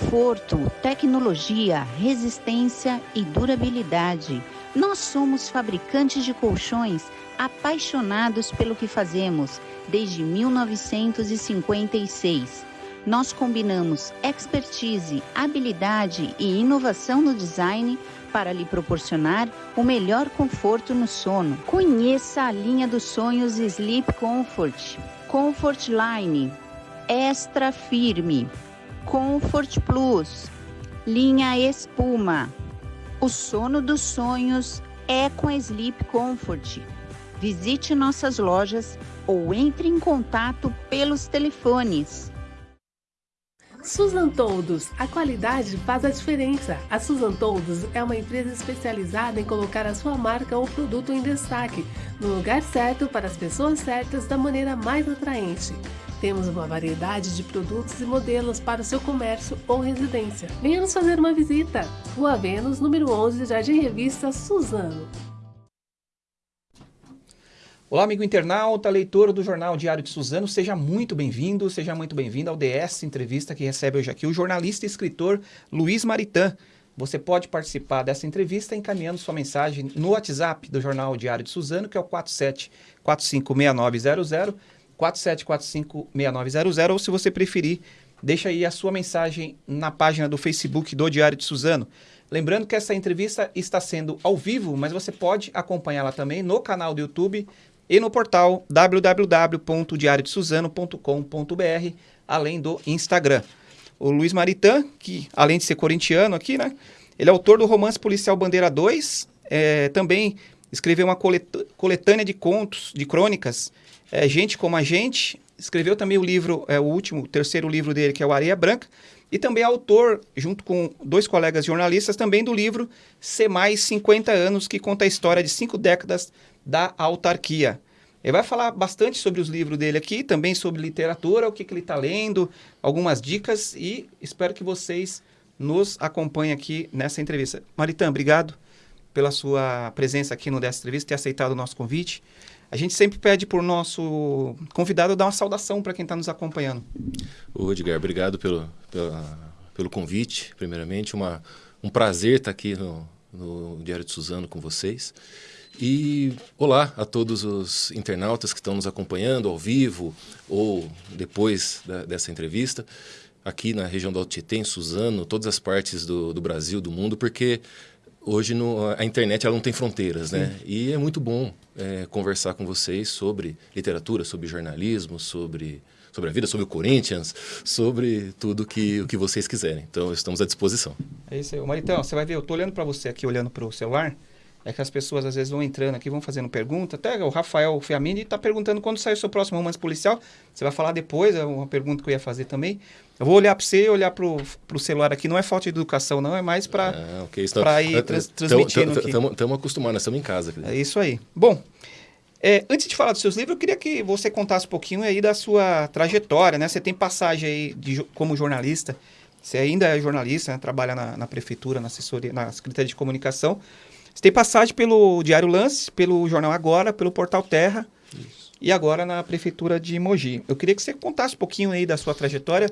Conforto, tecnologia, resistência e durabilidade. Nós somos fabricantes de colchões apaixonados pelo que fazemos desde 1956. Nós combinamos expertise, habilidade e inovação no design para lhe proporcionar o melhor conforto no sono. Conheça a linha dos sonhos Sleep Comfort, Comfort Line, Extra Firme, Comfort Plus, linha Espuma. O sono dos sonhos é com a Sleep Comfort. Visite nossas lojas ou entre em contato pelos telefones Susan Toldos, a qualidade faz a diferença. A Susan Toldos é uma empresa especializada em colocar a sua marca ou produto em destaque, no lugar certo para as pessoas certas da maneira mais atraente. Temos uma variedade de produtos e modelos para o seu comércio ou residência. Venha nos fazer uma visita. Rua Vênus, número 11, Jardim Revista Suzano. Olá, amigo internauta, leitor do Jornal Diário de Suzano, seja muito bem-vindo, seja muito bem-vindo ao DS Entrevista que recebe hoje aqui o jornalista e escritor Luiz Maritan. Você pode participar dessa entrevista encaminhando sua mensagem no WhatsApp do Jornal Diário de Suzano, que é o 47456900, 47456900, ou se você preferir, deixa aí a sua mensagem na página do Facebook do Diário de Suzano. Lembrando que essa entrevista está sendo ao vivo, mas você pode acompanhá-la também no canal do YouTube e no portal www.diariodesuzano.com.br, além do Instagram. O Luiz Maritan, que além de ser corintiano aqui, né, ele é autor do romance policial Bandeira 2, é, também escreveu uma coletânea de contos, de crônicas, é, Gente como a Gente, escreveu também o livro, é, o último, terceiro livro dele, que é o Areia Branca, e também é autor, junto com dois colegas jornalistas, também do livro Ser Mais 50 Anos, que conta a história de cinco décadas da autarquia. Ele vai falar bastante sobre os livros dele aqui, também sobre literatura, o que, que ele está lendo, algumas dicas e espero que vocês nos acompanhem aqui nessa entrevista. Maritã, obrigado pela sua presença aqui no dessa entrevista, ter aceitado o nosso convite. A gente sempre pede para o nosso convidado dar uma saudação para quem está nos acompanhando. O Edgar, obrigado pelo, pelo convite, primeiramente. Uma, um prazer estar aqui no, no Diário de Suzano com vocês. E olá a todos os internautas que estão nos acompanhando ao vivo ou depois da, dessa entrevista, aqui na região do Alto Tietê, em Suzano, todas as partes do, do Brasil, do mundo, porque hoje no, a internet ela não tem fronteiras, né? E é muito bom é, conversar com vocês sobre literatura, sobre jornalismo, sobre sobre a vida, sobre o Corinthians, sobre tudo que, o que vocês quiserem. Então, estamos à disposição. É isso aí. Maritão, você vai ver, eu estou olhando para você aqui, olhando para o celular, é que as pessoas às vezes vão entrando aqui, vão fazendo pergunta. Até o Rafael Fiamini está perguntando quando sai o seu próximo romance policial. Você vai falar depois, é uma pergunta que eu ia fazer também. Eu vou olhar para você e olhar para o celular aqui. Não é falta de educação, não, é mais para ah, okay. Ir trans, transmitindo. Estamos acostumados, estamos em casa. É isso aí. Bom, é, antes de falar dos seus livros, eu queria que você contasse um pouquinho aí da sua trajetória, né? Você tem passagem aí de, como jornalista. Você ainda é jornalista, né? trabalha na, na prefeitura, na assessoria, na Secretaria de Comunicação. Você tem passagem pelo Diário Lance, pelo Jornal Agora, pelo Portal Terra Isso. e agora na Prefeitura de Mogi. Eu queria que você contasse um pouquinho aí da sua trajetória.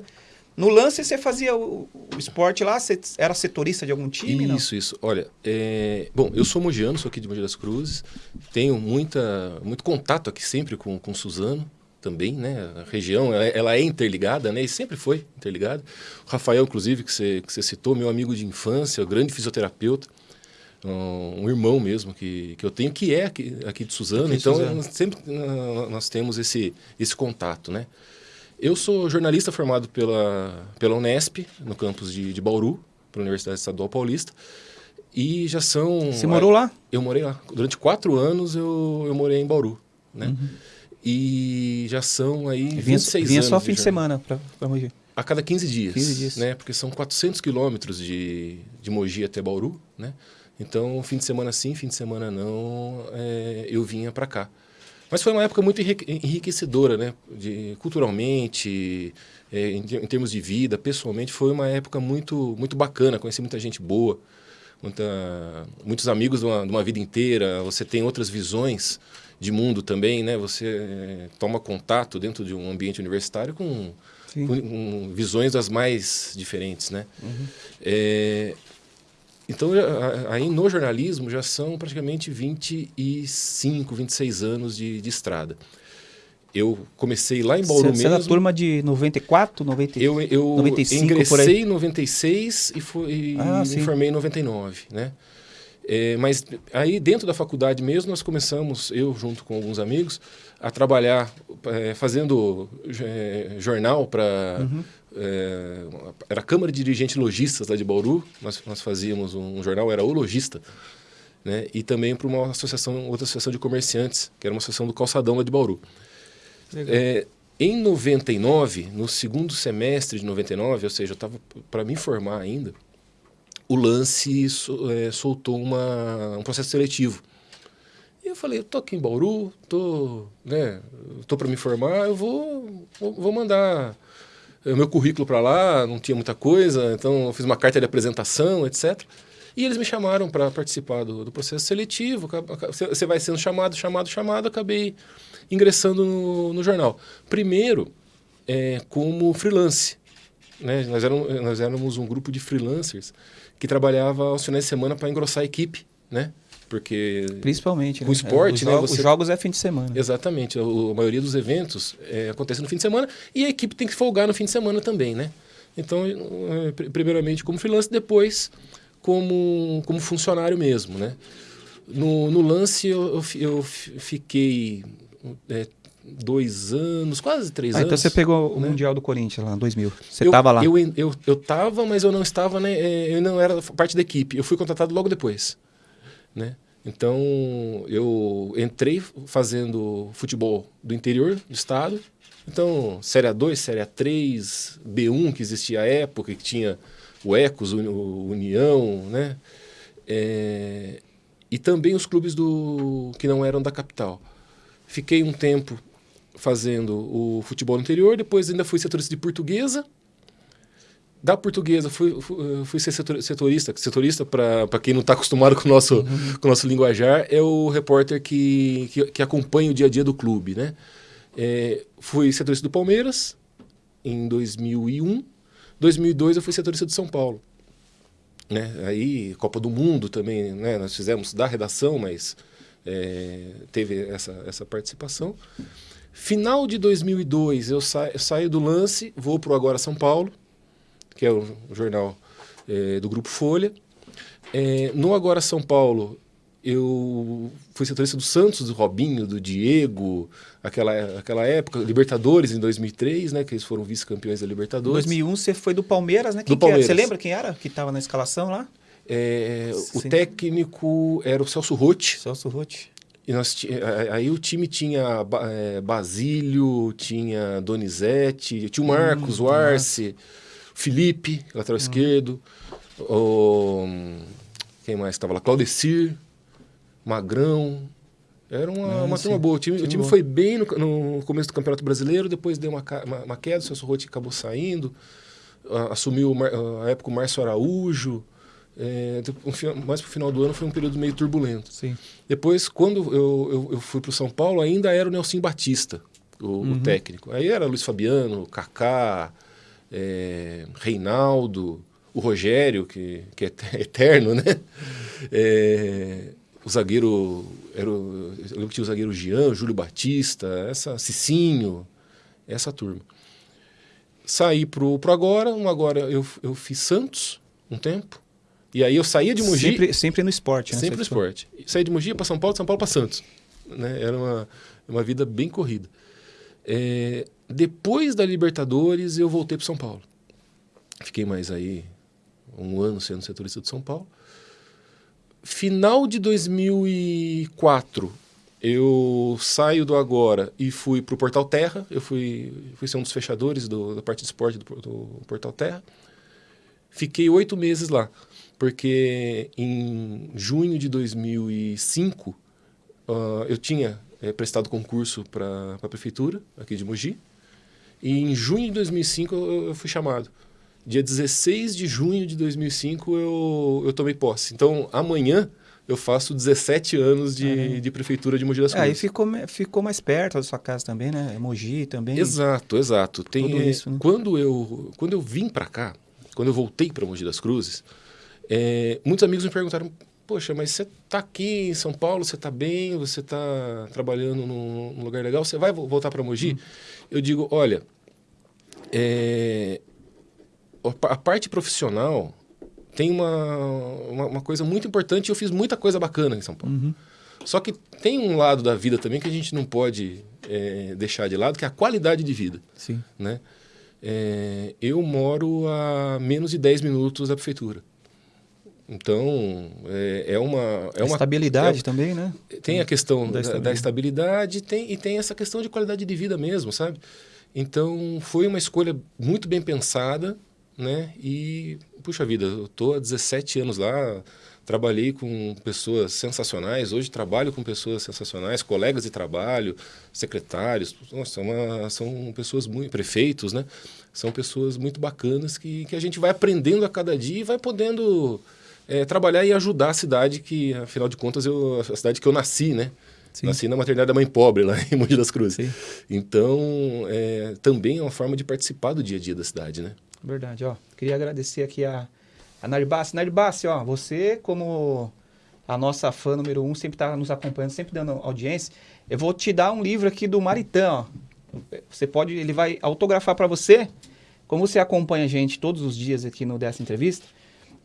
No lance você fazia o, o esporte lá, você era setorista de algum time? Isso, não? isso. Olha, é... bom, eu sou mogiano, sou aqui de Mogi das Cruzes, tenho muita, muito contato aqui sempre com, com Suzano também, né? A região, ela, ela, é interligada, né? E sempre foi interligada. O Rafael, inclusive, que você, que você citou, meu amigo de infância, grande fisioterapeuta um irmão mesmo que, que eu tenho, que é aqui, aqui de Suzano. Aqui então, Suzano. sempre nós temos esse, esse contato, né? Eu sou jornalista formado pela, pela Unesp, no campus de, de Bauru, pela Universidade Estadual Paulista. E já são... Você morou lá? Eu morei lá. Durante quatro anos eu, eu morei em Bauru, né? Uhum. E já são aí vinha, 26 vinha anos. Vinha só fim de, de semana para Mogi? A cada 15 dias. 15 dias. Né? Porque são 400 quilômetros de, de Mogi até Bauru, né? Então, fim de semana sim, fim de semana não, é, eu vinha para cá. Mas foi uma época muito enriquecedora, né? De, culturalmente, é, em, em, termos de vida, pessoalmente, foi uma época muito, muito bacana. Conheci muita gente boa, muita, muitos amigos de uma, de uma, vida inteira, você tem outras visões de mundo também, né? Você é, toma contato dentro de um ambiente universitário com, com, com visões das mais diferentes, né? Uhum. É, então, aí no jornalismo já são praticamente 25, 26 anos de, de estrada. Eu comecei lá em Bauru você, mesmo. Você é da turma de 94, 90, eu, eu 95, ingressei em 96 e, fui, ah, me formei em 99, né? É, mas aí dentro da faculdade mesmo nós começamos, eu junto com alguns amigos, a trabalhar é, fazendo é, jornal para... Uhum é, era a Câmara de Dirigentes Logistas lá de Bauru, nós, nós fazíamos um, um jornal, era o Logista, né? e também para uma associação, outra associação de comerciantes, que era uma associação do Calçadão lá de Bauru. É, em 99, no segundo semestre de 99, ou seja, eu estava para me formar ainda, o Lance é, soltou uma, um processo seletivo. E eu falei, eu tô aqui em Bauru, tô, né, tô para me formar, eu vou, vou, vou mandar o meu currículo para lá, não tinha muita coisa, então eu fiz uma carta de apresentação, etc. E eles me chamaram para participar do, do, processo seletivo. Você vai sendo chamado, chamado, chamado, acabei ingressando no, no jornal. Primeiro, é, como freelance. Né? Nós, éramos, nós éramos um grupo de freelancers que trabalhava aos finais de semana para engrossar a equipe, né? Porque principalmente com né? esporte, é, né? Os jogos é fim de semana. Exatamente. A, maioria dos eventos é, acontece no fim de semana e a equipe tem que folgar no fim de semana também, né? Então, é, primeiramente como freelancer, depois como como funcionário mesmo, né? No, no lance eu, eu, fiquei é, dois anos, quase três ah, anos. Então você pegou o né? Mundial do Corinthians lá em 2000. Você estava lá? Eu, eu, eu tava, mas eu não estava, né? É, eu não era parte da equipe. Eu fui contratado logo depois né? Então, eu entrei fazendo futebol do interior do estado. Então, Série A2, Série A3, B1, que existia à época, que tinha o Ecos, o União, né? É, e também os clubes do que não eram da capital. Fiquei um tempo fazendo o futebol no interior, depois ainda fui setorista de portuguesa, da portuguesa, fui, fui, fui ser setorista. Setorista, para quem não está acostumado com o, nosso, uhum. com o nosso linguajar, é o repórter que, que, que, acompanha o dia a dia do clube. Né? É, fui setorista do Palmeiras em 2001. 2002 eu fui setorista de São Paulo. Né? Aí, Copa do Mundo também, né? nós fizemos da redação, mas é, teve essa, essa participação. Final de 2002, eu, sa eu saio do lance, vou para o Agora São Paulo que é o, jornal é, do Grupo Folha. É, no Agora São Paulo, eu fui setorista do Santos, do Robinho, do Diego, aquela, aquela época, Libertadores em 2003, né, que eles foram vice-campeões da Libertadores. Em 2001 você foi do Palmeiras, né? Quem do Palmeiras. Você lembra quem era que estava na escalação lá? É, o técnico era o Celso Rotti. Celso Rotti. E nós, aí o time tinha é, Basílio, tinha Donizete, tinha o Marcos, hum, o Arce... Nossa. Felipe, lateral uhum. esquerdo. O, quem mais estava lá? Claudecir, Magrão. Era uma, uma turma boa. O time, o time foi bem no, no, começo do Campeonato Brasileiro, depois deu uma, uma, uma queda, o Celso Rotti acabou saindo. assumiu a época o Márcio Araújo. É, mais para o final do ano foi um período meio turbulento. Sim. Depois, quando eu, eu, eu fui para o São Paulo, ainda era o Nelson Batista, o, uhum. o técnico. Aí era Luiz Fabiano, Kaká, é, Reinaldo, o Rogério, que, que é eterno, né? É, o zagueiro, era o, eu lembro que tinha o zagueiro Jean, Júlio Batista, essa, Cicinho, essa turma. Saí pro, pro agora, um agora eu, eu fiz Santos um tempo, e aí eu saía de Mogi... Sempre, sempre no esporte, né? Sempre no esporte. Saí de Mogi para São Paulo, de São Paulo para Santos. Né? Era uma, uma vida bem corrida. É, depois da Libertadores, eu voltei para São Paulo. Fiquei mais aí um ano sendo setorista de São Paulo. Final de 2004, eu saio do Agora e fui para o Portal Terra. Eu fui, fui ser um dos fechadores do, da parte de esporte do, do Portal Terra. Fiquei oito meses lá, porque em junho de 2005 uh, eu tinha é, prestado concurso para a prefeitura aqui de Mogi. E em junho de 2005 eu, eu fui chamado. dia 16 de junho de 2005 eu, eu tomei posse. Então, amanhã eu faço 17 anos de, de prefeitura de Mogi das Cruzes. É, aí ficou, ficou mais perto da sua casa também, né? Mogi também. Exato, exato. Tem, Tudo isso, né? quando, eu, quando eu vim para cá, quando eu voltei para Mogi das Cruzes, é, muitos amigos me perguntaram, poxa, mas você está aqui em São Paulo, você está bem, você está trabalhando num, num, lugar legal, você vai voltar para Mogi? Hum. Eu digo, olha, é, a parte profissional tem uma, uma, uma, coisa muito importante. Eu fiz muita coisa bacana em São Paulo. Uhum. Só que tem um lado da vida também que a gente não pode é, deixar de lado, que é a qualidade de vida. Sim. Né? É, eu moro a menos de 10 minutos da prefeitura. Então, é, é uma... É uma estabilidade é, também, né? Tem a questão da, estabilidade, da estabilidade tem, e tem essa questão de qualidade de vida mesmo, sabe? Então, foi uma escolha muito bem pensada, né? E, puxa vida, eu estou há 17 anos lá, trabalhei com pessoas sensacionais, hoje trabalho com pessoas sensacionais, colegas de trabalho, secretários, nossa, uma, são pessoas muito, prefeitos, né? São pessoas muito bacanas que, que a gente vai aprendendo a cada dia e vai podendo é, trabalhar e ajudar a cidade que, afinal de contas, eu, a cidade que eu nasci, né? Sim. Nasci na maternidade da mãe pobre, lá em Monte das Cruzes. Sim. Então, é, também é uma forma de participar do dia a dia da cidade, né? Verdade, ó. Queria agradecer aqui a, a. Narbassi, ó, você como a nossa fã número um, sempre está nos acompanhando, sempre dando audiência. Eu vou te dar um livro aqui do Maritã, ó. Você pode, ele vai autografar para você. Como você acompanha a gente todos os dias aqui no dessa entrevista,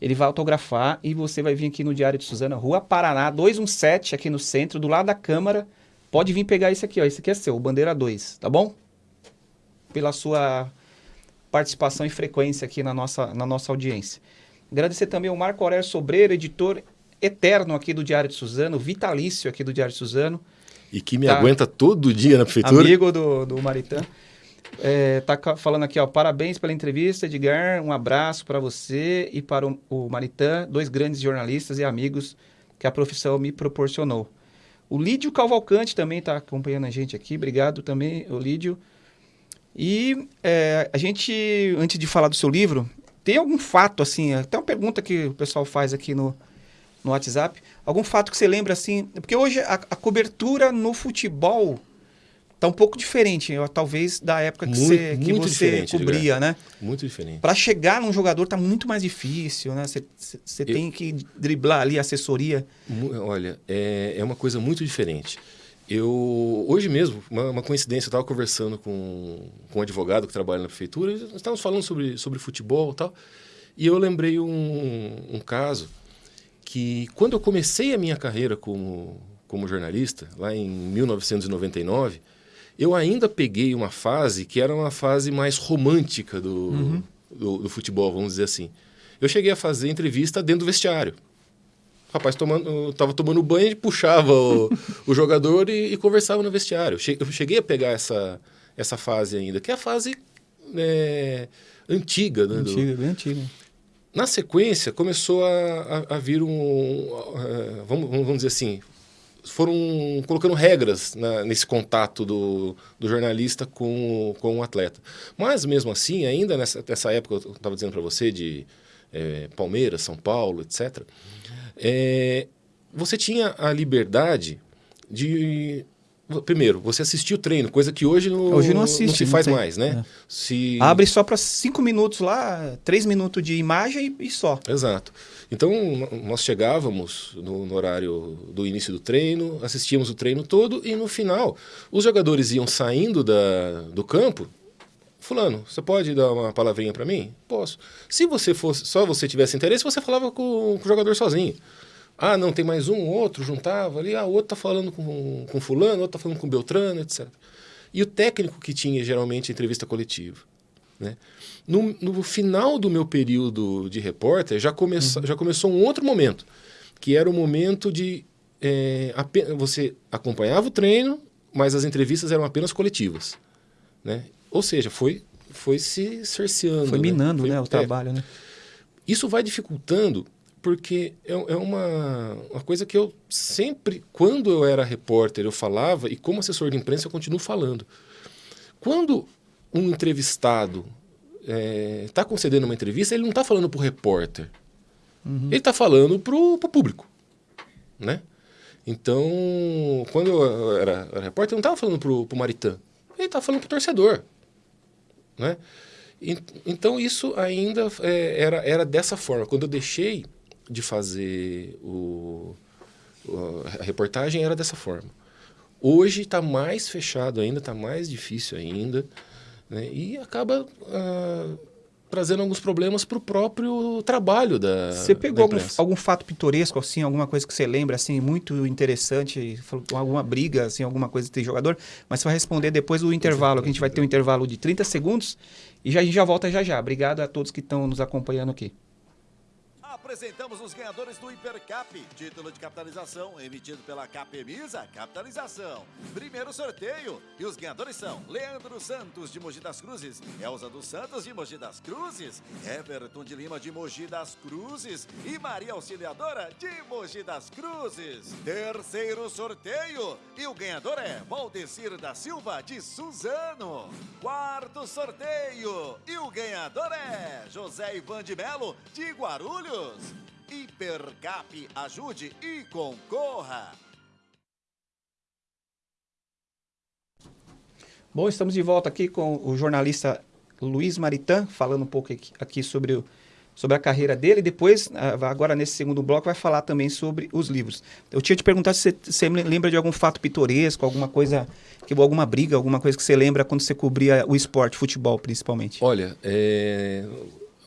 ele vai autografar e você vai vir aqui no Diário de Suzana, Rua Paraná, 217, aqui no centro, do lado da Câmara. Pode vir pegar esse aqui, ó. Esse aqui é seu, Bandeira 2, tá bom? Pela sua participação e frequência aqui na nossa, na nossa audiência. Agradecer também ao Marco Aurélio Sobreiro, editor eterno aqui do Diário de Suzano, vitalício aqui do Diário de Suzano. E que me tá, aguenta todo dia na prefeitura. Amigo do, do Maritã. É, tá falando aqui, ó, parabéns pela entrevista, Edgar. Um abraço para você e para o, o Maritã, dois grandes jornalistas e amigos que a profissão me proporcionou. O Lídio Cavalcante também está acompanhando a gente aqui. Obrigado também, o Lídio. E é, a gente, antes de falar do seu livro, tem algum fato, assim, até uma pergunta que o pessoal faz aqui no, no WhatsApp, algum fato que você lembra, assim, porque hoje a, a cobertura no futebol tá um pouco diferente, talvez da época que muito, você, que você cobria, né? Muito diferente. Para chegar num jogador tá muito mais difícil, né? Você tem que driblar ali a assessoria. Olha, é, é uma coisa muito diferente. Eu, hoje mesmo, uma, uma coincidência, eu estava conversando com, com um advogado que trabalha na prefeitura, nós estávamos falando sobre, sobre futebol e tal, e eu lembrei um, um caso que, quando eu comecei a minha carreira como, como jornalista, lá em 1999, eu ainda peguei uma fase que era uma fase mais romântica do, uhum. do, do futebol, vamos dizer assim. Eu cheguei a fazer entrevista dentro do vestiário rapaz tomando, tava tomando banho e puxava o, o jogador e, e, conversava no vestiário. Eu cheguei a pegar essa, essa fase ainda, que é a fase é, antiga. Né, antiga, do... bem antiga. Na sequência, começou a, a, a vir um... Vamos, vamos dizer assim, foram colocando regras na, nesse contato do, do jornalista com, com o atleta. Mas, mesmo assim, ainda nessa, nessa época, eu estava dizendo para você, de é, Palmeiras, São Paulo, etc., é, você tinha a liberdade de primeiro, você assistir o treino, coisa que hoje não, hoje não, assiste, não se faz mais, né? É. Se... Abre só para cinco minutos lá, três minutos de imagem e, só. Exato. Então, nós chegávamos no, no, horário do início do treino, assistíamos o treino todo e no final, os jogadores iam saindo da, do campo. Fulano, você pode dar uma palavrinha para mim? Posso. Se você fosse, só você tivesse interesse, você falava com, com o jogador sozinho. Ah, não, tem mais um, outro, juntava ali, ah, o outro tá falando com, com fulano, outro tá falando com Beltrano, etc. E o técnico que tinha, geralmente, entrevista coletiva. Né? No, no final do meu período de repórter, já, começa, uhum. já começou um outro momento, que era o momento de... É, você acompanhava o treino, mas as entrevistas eram apenas coletivas. Né? Ou seja, foi, foi se cerceando. Foi né? minando né? Foi, né, o é, trabalho. Né? Isso vai dificultando porque é, é uma, uma coisa que eu sempre, quando eu era repórter, eu falava, e como assessor de imprensa eu continuo falando. Quando um entrevistado está é, concedendo uma entrevista, ele não está falando para o repórter. Uhum. Ele está falando para o público. Né? Então, quando eu era, era repórter, eu não estava falando para o Maritã. Ele estava falando para o torcedor. Né? E, então, isso ainda é, era, era dessa forma. Quando eu deixei de fazer o, a reportagem, era dessa forma. Hoje está mais fechado ainda, está mais difícil ainda. Né? E acaba ah, trazendo alguns problemas para o próprio trabalho da Você pegou algum, algum, fato pitoresco, assim, alguma coisa que você lembra, assim, muito interessante, alguma briga, assim, alguma coisa de jogador, mas você vai responder depois do intervalo, que a gente vai ter um intervalo de 30 segundos e já, a gente já volta já já. Obrigado a todos que estão nos acompanhando aqui apresentamos os ganhadores do Hipercap, título de capitalização emitido pela Capemisa Capitalização. Primeiro sorteio e os ganhadores são Leandro Santos de Mogi das Cruzes, Elza dos Santos de Mogi das Cruzes, Everton de Lima de Mogi das Cruzes e Maria Auxiliadora de Mogi das Cruzes. Terceiro sorteio e o ganhador é Valdecir da Silva de Suzano. Quarto sorteio e o ganhador é José Ivan de Melo de Guarulhos. Hipercap, ajude e concorra! Bom, estamos de volta aqui com o jornalista Luiz Maritã, falando um pouco aqui sobre, o, sobre a carreira dele. Depois, ah, agora nesse segundo bloco, vai falar também sobre os livros. Eu tinha te perguntado se você, você lembra de algum fato pitoresco, alguma coisa, que alguma briga, alguma coisa que você lembra quando você cobria o esporte, futebol principalmente. Olha, é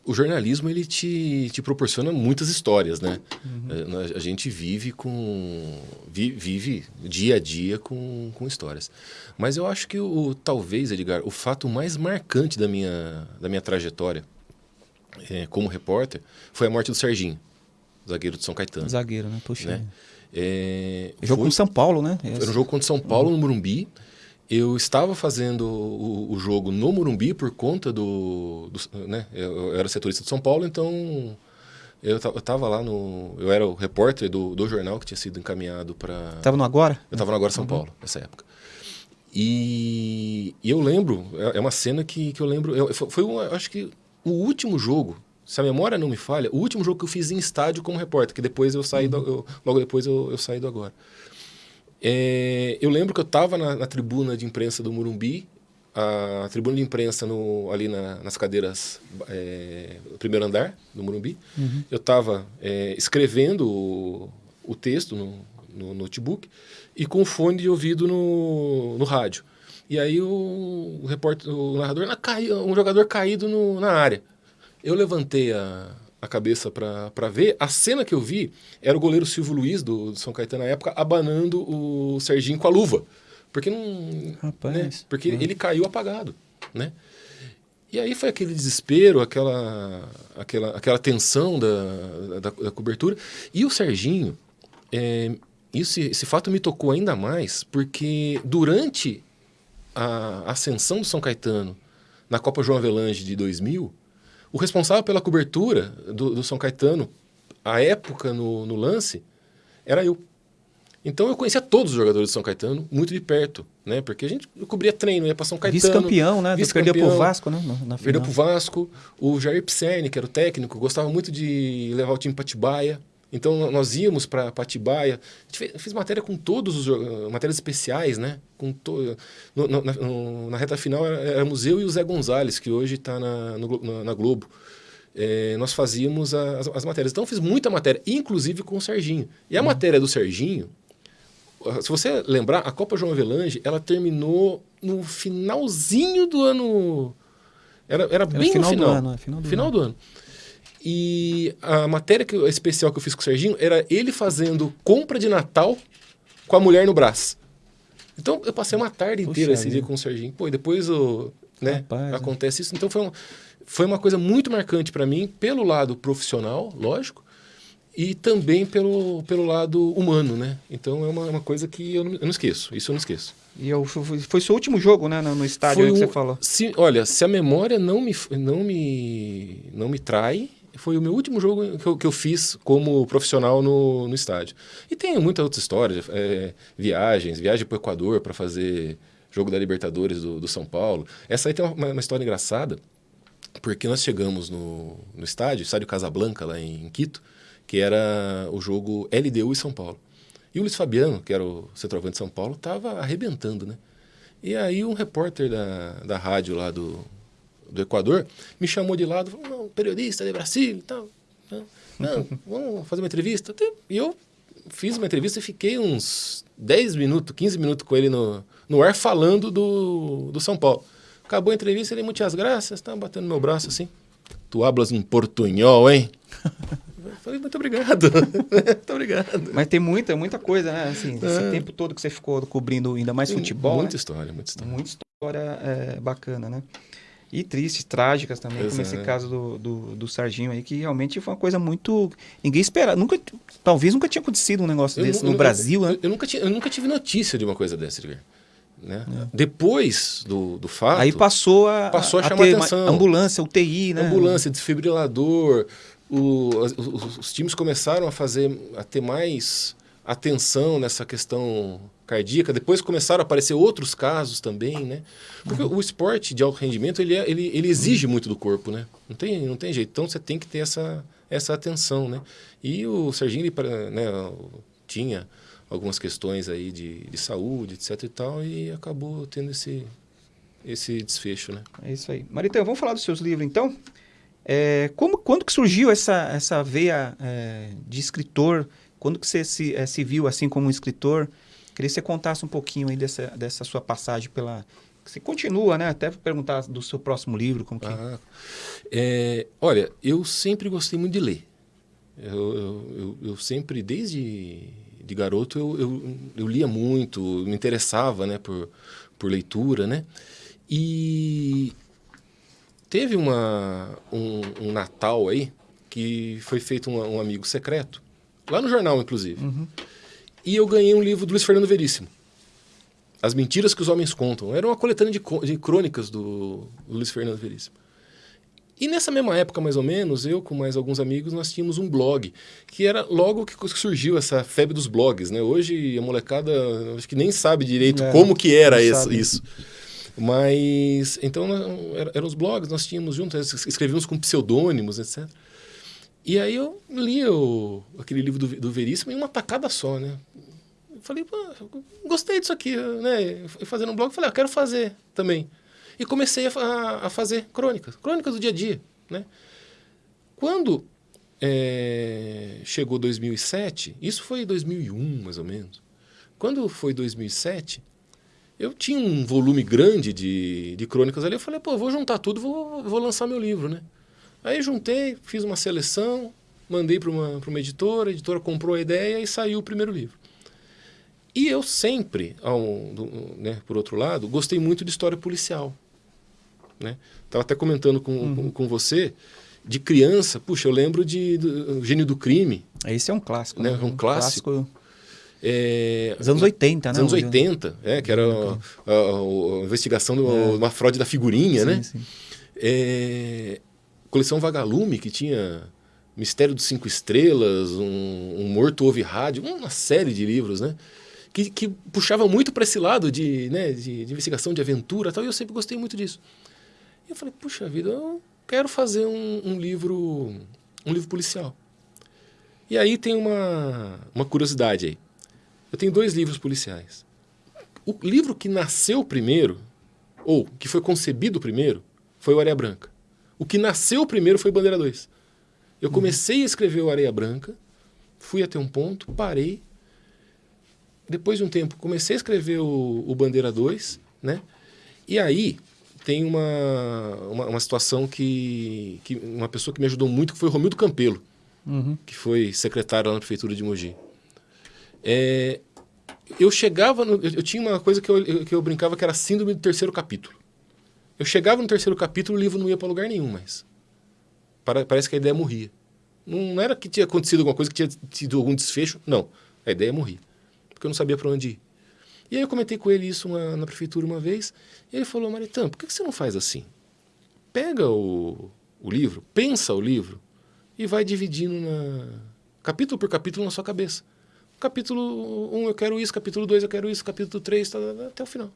o jornalismo ele te, te proporciona muitas histórias, né? Uhum. A, a, gente vive com vi, vive dia a dia com, com histórias. Mas eu acho que o talvez, Edgar, o fato mais marcante da minha da minha trajetória é, como repórter foi a morte do Serginho, zagueiro de São Caetano. Zagueiro, né? Puxa. Né? É, jogo foi, com São Paulo, né? Era um jogo contra São Paulo uhum. no Morumbi. Eu estava fazendo o, o, jogo no Morumbi por conta do, do né? Eu, eu, era setorista de São Paulo, então eu estava lá no, eu era o repórter do, do jornal que tinha sido encaminhado para. Estava no Agora? Eu estava no Agora São uhum. Paulo nessa época. E, e, eu lembro, é, é uma cena que, que eu lembro, eu, foi, um, acho que o último jogo, se a memória não me falha, o último jogo que eu fiz em estádio como repórter, que depois eu saí, uhum. do, eu, logo depois eu, eu saí do Agora. É, eu lembro que eu estava na, na, tribuna de imprensa do Murumbi, a tribuna de imprensa no, ali na, nas cadeiras é, primeiro andar do Murumbi. Uhum. Eu estava é, escrevendo o, o texto no, no, notebook e com fone de ouvido no, no rádio. E aí o, o repórter, o narrador, um jogador caído no, na área. Eu levantei a, a cabeça para ver. A cena que eu vi era o goleiro Silvio Luiz, do, do São Caetano na época, abanando o Serginho com a luva. Porque não. Rapaz. Né? Porque ele caiu apagado. Né? E aí foi aquele desespero, aquela, aquela, aquela tensão da, da, da cobertura. E o Serginho, é, isso, esse fato me tocou ainda mais, porque durante a ascensão do São Caetano na Copa João Avelange de 2000, o responsável pela cobertura do, do São Caetano, a época no, no, lance, era eu. Então eu conhecia todos os jogadores do São Caetano muito de perto, né? Porque a gente cobria treino, ia para São Caetano. Vice-campeão, né? Vice perdeu pro Vasco, né? Na, na perdeu pro Vasco. O Jair Pisserni, que era o técnico, gostava muito de levar o time para Tibaia. Então nós íamos para Atibaia, a gente fez, fez, matéria com todos os uh, matérias especiais, né? Com to, no, no, na, no, na, reta final era, era Museu e o Zé Gonzalez, que hoje está na, na, na, Globo. É, nós fazíamos as, as, matérias. Então fiz muita matéria, inclusive com o Serginho. E a hum. matéria do Serginho, se você lembrar, a Copa João Avelange, ela terminou no finalzinho do ano. Era, era, era bem final no final. Do ano, é, final do final ano. Do ano. E a matéria que, especial que eu fiz com o Serginho era ele fazendo compra de Natal com a mulher no braço. Então eu passei uma tarde inteira esse dia com o Serginho. Pô, e depois o, né, Rapaz, acontece isso. Então foi, um, foi uma coisa muito marcante para mim, pelo lado profissional, lógico, e também pelo, pelo lado humano, né? Então é uma, uma coisa que eu não, eu não, esqueço, isso eu não esqueço. E eu, foi seu último jogo, né, no, no estádio um, que você falou? Se, olha, se a memória não me, não me, não me trai, foi o meu último jogo que eu, que eu fiz como profissional no, no estádio. E tem muitas outras histórias, é, viagens, viagem para o Equador para fazer jogo da Libertadores do, do, São Paulo. Essa aí tem uma, uma história engraçada. porque nós chegamos no, no estádio, estádio Casablanca, lá em Quito, que era o jogo LDU e São Paulo. E o Luiz Fabiano, que era o centroavante de São Paulo, estava arrebentando, né? E aí um repórter da, da rádio lá do, do Equador me chamou de lado, falou, não, periodista de Brasil e tal. Não, vamos fazer uma entrevista. E eu fiz uma entrevista e fiquei uns 10 minutos, 15 minutos com ele no, no ar falando do, do São Paulo. Acabou a entrevista, ele, muitas graças, tá batendo no meu braço assim. Tu hablas um portunhol, hein? Falei, muito obrigado. muito obrigado. Mas tem muita, muita coisa, né? Assim, esse é. tempo todo que você ficou cobrindo ainda mais futebol. Muita né? história, muita história. Muita história é, bacana, né? E tristes, trágicas também, Exato. como esse caso do, do, do, Sarginho aí, que realmente foi uma coisa muito. Ninguém esperava. Nunca, talvez nunca tinha acontecido um negócio eu, desse eu, no eu, Brasil, né? Eu, nunca tinha, eu nunca tive notícia de uma coisa dessa, Edgar. Né? É. Depois do, do fato. Aí passou a, passou a, a chamar atenção. Ambulância, UTI, né? Ambulância, desfibrilador, o, os, os, times começaram a fazer, a ter mais atenção nessa questão cardíaca. Depois começaram a aparecer outros casos também, né? Porque o esporte de alto rendimento, ele, é, ele, ele exige muito do corpo, né? Não tem, não tem jeito. Então, você tem que ter essa, essa atenção, né? E o Serginho, ele, né, tinha algumas questões aí de, de saúde, etc e tal, e acabou tendo esse, esse desfecho, né? É isso aí. Maritão, vamos falar dos seus livros, então? É, como, quando que surgiu essa, essa veia é, de escritor? Quando que você se, é, se viu assim como um escritor? Queria que você contasse um pouquinho aí dessa, dessa sua passagem pela... Você continua, né? Até perguntar do seu próximo livro, como que... Ah, é, olha, eu sempre gostei muito de ler. Eu, eu, eu, eu sempre, desde de garoto, eu, eu, lia muito, me interessava né, por, por leitura, né? E Teve uma, um, um, Natal aí que foi feito um, um, amigo secreto, lá no jornal, inclusive. Uhum. E eu ganhei um livro do Luiz Fernando Veríssimo. As Mentiras que os Homens Contam. Era uma coletânea de, de crônicas do, do Luiz Fernando Veríssimo. E nessa mesma época, mais ou menos, eu com mais alguns amigos, nós tínhamos um blog, que era logo que surgiu essa febre dos blogs, né? Hoje a molecada acho que nem sabe direito é, como que era isso. isso. Mas, então, eram os blogs, nós tínhamos juntos, escrevíamos com pseudônimos, etc. E aí eu li o, aquele livro do, do Veríssimo em uma tacada só, né? Eu falei, gostei disso aqui, né? Fazendo um blog, falei, ah, quero fazer também. E comecei a, a, fazer crônicas, crônicas do dia a dia, né? Quando é, chegou 2007, isso foi 2001, mais ou menos. Quando foi 2007, eu tinha um volume grande de, de crônicas ali. Eu falei, pô, vou juntar tudo, vou, vou lançar meu livro, né? Aí juntei, fiz uma seleção, mandei para uma, uma editora, a editora comprou a ideia e saiu o primeiro livro. E eu sempre, ao, do, né, por outro lado, gostei muito de história policial. Né? Estava até comentando com, uhum. com, com, você, de criança, puxa, eu lembro de do, Gênio do Crime. Esse é um clássico. Né? né? Um clássico. clássico é, Os anos 80, né? anos 80, é, que era a, a, a investigação de uma, é. uma, fraude da figurinha, sim, né? Sim. É, coleção Vagalume, que tinha Mistério dos Cinco Estrelas, um, um Morto Ouve Rádio, uma série de livros, né? Que, que puxava muito para esse lado de, né, de, de, investigação, de aventura tal, e eu sempre gostei muito disso. E eu falei, puxa vida, eu quero fazer um, um livro um livro policial. E aí tem uma, uma curiosidade aí. Eu tenho dois livros policiais. O livro que nasceu primeiro, ou que foi concebido primeiro, foi o Areia Branca. O que nasceu primeiro foi Bandeira 2. Eu comecei a escrever o Areia Branca, fui até um ponto, parei. Depois de um tempo, comecei a escrever o, o Bandeira 2, né? E aí tem uma, uma, uma, situação que, que uma pessoa que me ajudou muito, que foi o Romildo Campelo, uhum. que foi secretário lá na prefeitura de Mogi. É, eu chegava, no, eu, eu, tinha uma coisa que eu, que eu brincava que era síndrome do terceiro capítulo. Eu chegava no terceiro capítulo, o livro não ia para lugar nenhum mais. Parece que a ideia morria. Não, era que tinha acontecido alguma coisa, que tinha tido algum desfecho. Não, a ideia morria. Porque eu não sabia para onde ir. E aí eu comentei com ele isso uma, na prefeitura uma vez. E ele falou, Maritã, por que você não faz assim? Pega o, o livro, pensa o livro e vai dividindo na, capítulo por capítulo na sua cabeça. Capítulo 1 eu quero isso, capítulo 2 eu quero isso, capítulo 3, tá, tá, tá, até o final.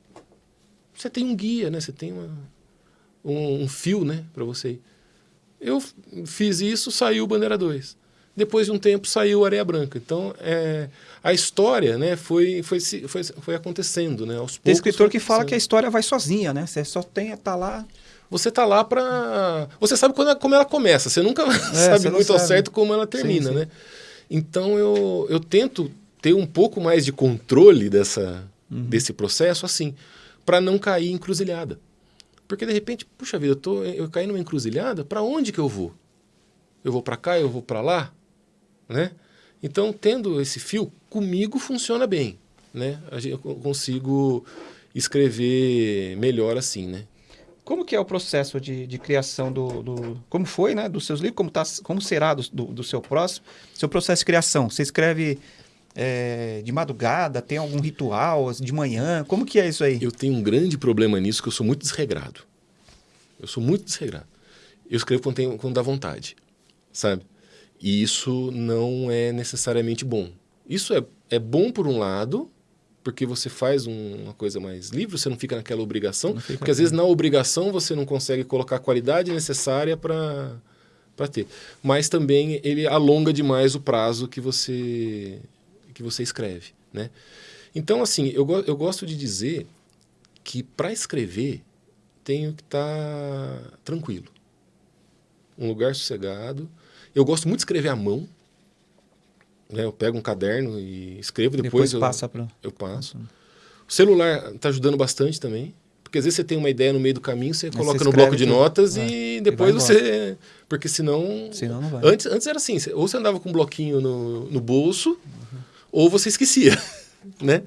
Você tem um guia, né? Você tem uma, um, um fio, né, para você ir. Eu fiz isso, saiu Bandeira 2. Depois de um tempo saiu Areia Branca. Então, é, a história né, foi, foi, foi, foi acontecendo, né? Aos tem escritor que fala que a história vai sozinha, né? Você só tem tá lá. Você tá lá para. Você sabe quando, como ela começa, você nunca é, sabe você muito ao certo como ela termina, sim, sim. né? Então eu, eu tento ter um pouco mais de controle dessa, uhum. desse processo, assim, para não cair em encruzilhada. Porque de repente, puxa vida, eu, tô, eu caí numa encruzilhada, para onde que eu vou? Eu vou para cá, eu vou para lá? Né? Então, tendo esse fio, comigo funciona bem. Né? Eu consigo escrever melhor assim, né? Como que é o processo de, de criação do, do, Como foi, né? Dos seus livros, como, tá, como será do, do, do seu próximo? Seu processo de criação. Você escreve é, de madrugada? Tem algum ritual de manhã? Como que é isso aí? Eu tenho um grande problema nisso, que eu sou muito desregrado. Eu sou muito desregrado. Eu escrevo quando, tenho, quando dá vontade, sabe? E isso não é necessariamente bom. Isso é, é bom por um lado, porque você faz um, uma coisa mais livre, você não fica naquela obrigação, porque às vezes na obrigação você não consegue colocar a qualidade necessária para para ter. Mas também ele alonga demais o prazo que você que você escreve, né? Então assim, eu, eu gosto de dizer que para escrever tenho que estar tá tranquilo. Um lugar sossegado. Eu gosto muito de escrever à mão, né? Eu pego um caderno e escrevo, depois, depois eu, passa pra... eu passo. O celular está ajudando bastante também. Porque às vezes você tem uma ideia no meio do caminho, você Mas coloca você no bloco de notas é. e depois você. Porque senão. senão. Antes, antes era assim: ou você andava com um bloquinho no, no bolso, uhum. Ou você esquecia. né?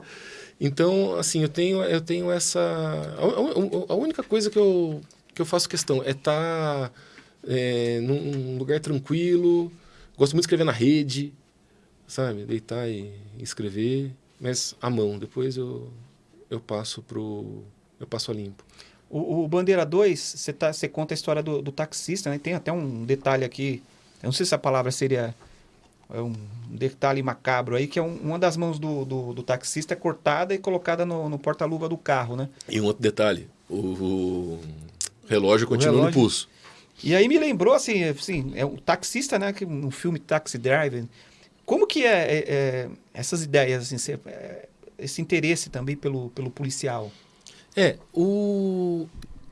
Então, assim, eu tenho, eu tenho essa. A, a, única coisa que eu, que eu faço questão é estar tá, é, num lugar tranquilo. Gosto muito de escrever na rede sabe? Deitar e escrever, mas à mão. Depois eu, eu passo pro eu passo a limpo. O, o Bandeira 2, você tá, conta a história do, do taxista, né? Tem até um detalhe aqui, eu não sei se a palavra seria é um detalhe macabro aí, que é um, uma das mãos do, do, do, taxista é cortada e colocada no, no porta-luva do carro, né? E um outro detalhe, o, o relógio continua o relógio. no pulso. E aí me lembrou, assim, assim é o taxista, né? Que no filme Taxi Driver, como que é, é, é essas ideias, assim, é, esse interesse também pelo, pelo policial? É, o...